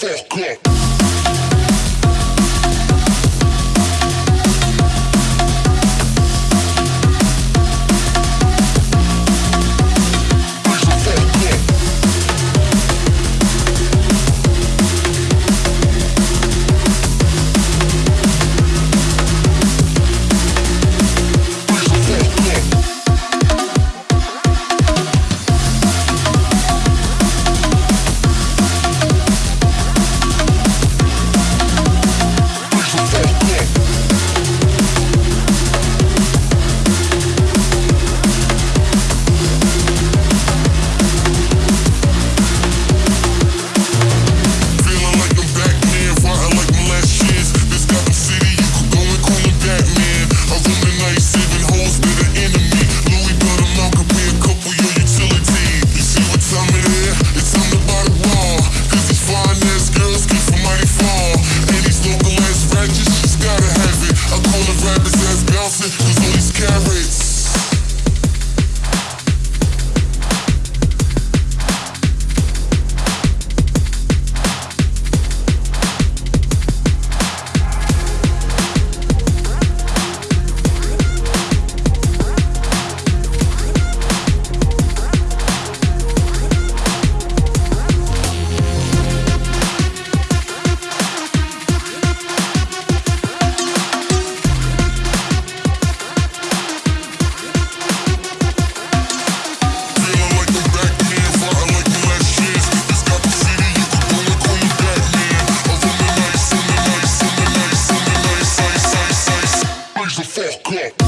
fuck up. Ende, sie heißt Beyonce fuck.